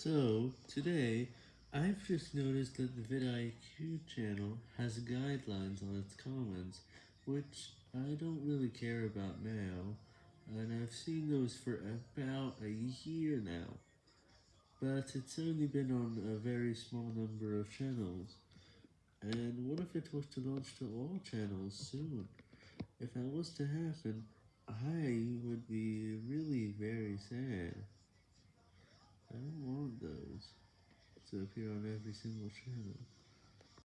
So, today, I've just noticed that the vidIQ channel has guidelines on its comments, which I don't really care about now, and I've seen those for about a year now, but it's only been on a very small number of channels, and what if it was to launch to all channels soon? If that was to happen, I would be really very sad. I don't want those to appear on every single channel.